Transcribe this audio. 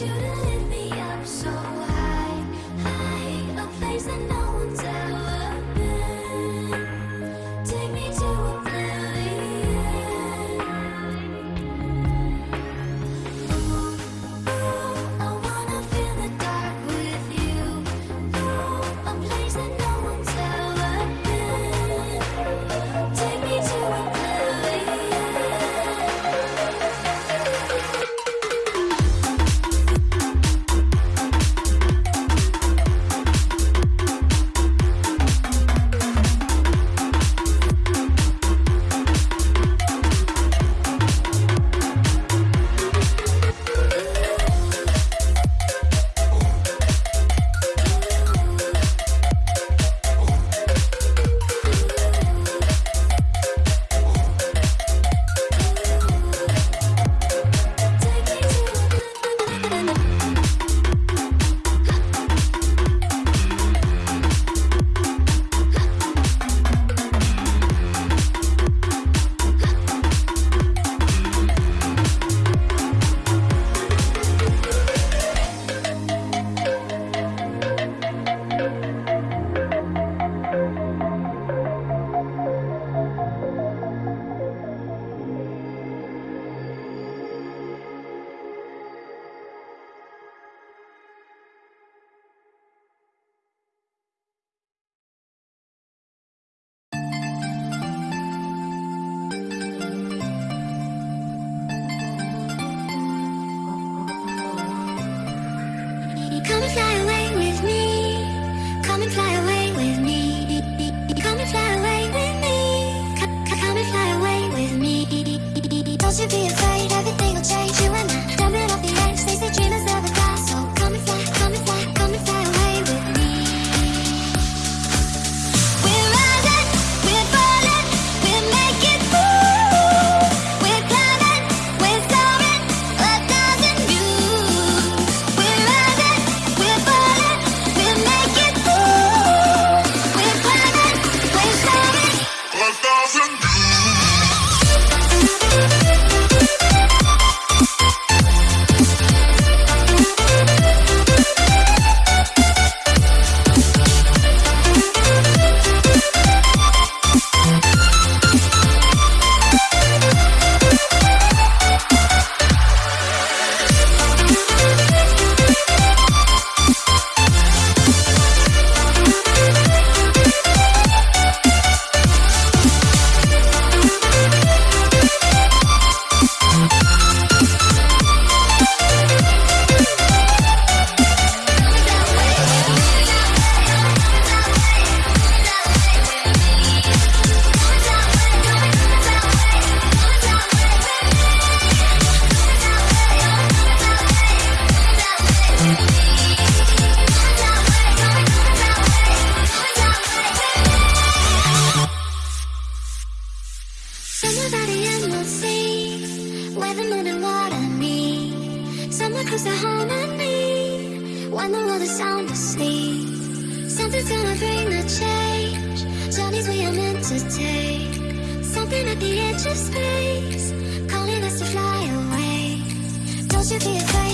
you. to Don't you be afraid. love's a harmony When the world is sound asleep. Something's gonna bring the change. Journeys we are meant to take. Something at the edge of space. Calling us to fly away. Don't you be afraid.